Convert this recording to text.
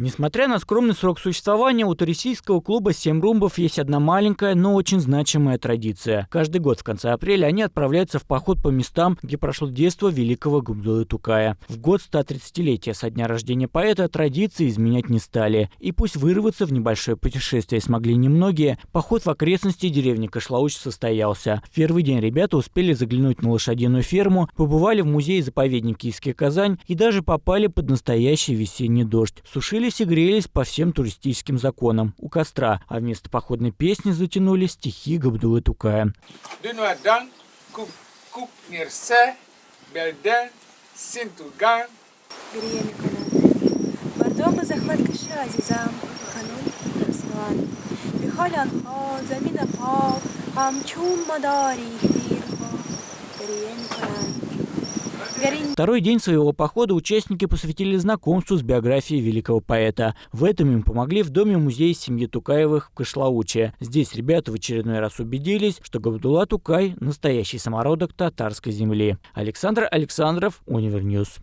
Несмотря на скромный срок существования, у туристического клуба «Семь румбов» есть одна маленькая, но очень значимая традиция. Каждый год в конце апреля они отправляются в поход по местам, где прошло детство великого Габдулы Тукая. В год 130-летия со дня рождения поэта традиции изменять не стали. И пусть вырваться в небольшое путешествие смогли немногие, поход в окрестности деревни Кашлауч состоялся. В первый день ребята успели заглянуть на лошадиную ферму, побывали в музее-заповедник Киевский Казань и даже попали под настоящий весенний дождь. Веселились и грелись по всем туристическим законам. У костра, а вместо походной песни затянули стихи Габдулы Тукая. Бардома хо, замина хо, амчум мадари, Второй день своего похода участники посвятили знакомству с биографией великого поэта. В этом им помогли в доме-музее семьи Тукаевых в Кошлауче. Здесь ребята в очередной раз убедились, что Габдулла Тукай – настоящий самородок татарской земли. Александр Александров, Универ Ньюс.